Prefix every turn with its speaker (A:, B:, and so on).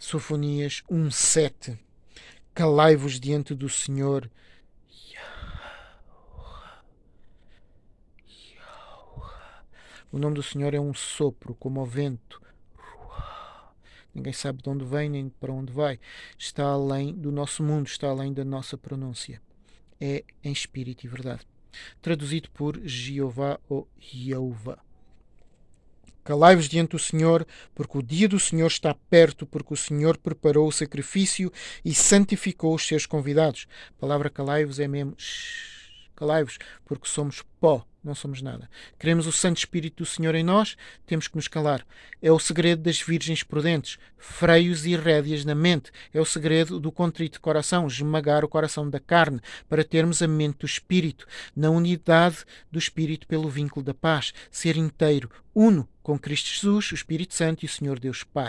A: Sofonias 1:7 Calai-vos diante do Senhor. O nome do Senhor é um sopro, como o vento. Ninguém sabe de onde vem nem para onde vai. Está além do nosso mundo, está além da nossa pronúncia. É em espírito e verdade. Traduzido por Jeová ou Jeová. Calai-vos diante do Senhor, porque o dia do Senhor está perto, porque o Senhor preparou o sacrifício e santificou os seus convidados. A palavra calai-vos é mesmo calai-vos, porque somos pó, não somos nada. Queremos o Santo Espírito do Senhor em nós, temos que nos calar. É o segredo das virgens prudentes, freios e rédeas na mente. É o segredo do contrito coração, esmagar o coração da carne, para termos a mente do Espírito, na unidade do Espírito pelo vínculo da paz, ser inteiro, uno com Cristo Jesus, o Espírito Santo e o Senhor Deus Pai.